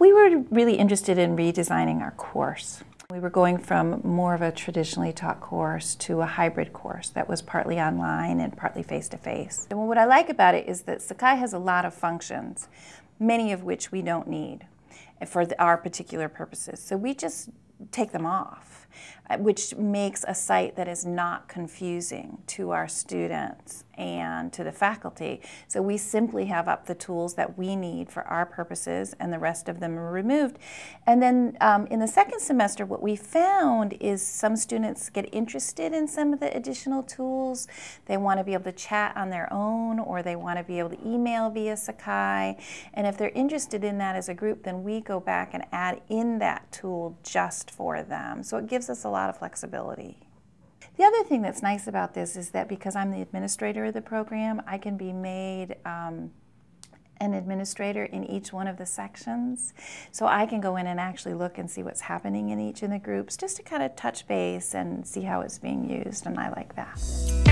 really interested in redesigning our course. We were going from more of a traditionally taught course to a hybrid course that was partly online and partly face-to-face. -face. And what I like about it is that Sakai has a lot of functions, many of which we don't need for our particular purposes. So we just take them off, uh, which makes a site that is not confusing to our students and to the faculty. So we simply have up the tools that we need for our purposes and the rest of them are removed. And then um, in the second semester, what we found is some students get interested in some of the additional tools. They want to be able to chat on their own or they want to be able to email via Sakai. And if they're interested in that as a group, then we go back and add in that tool just for them. So it gives us a lot of flexibility. The other thing that's nice about this is that because I'm the administrator of the program, I can be made um, an administrator in each one of the sections. So I can go in and actually look and see what's happening in each of the groups just to kind of touch base and see how it's being used, and I like that.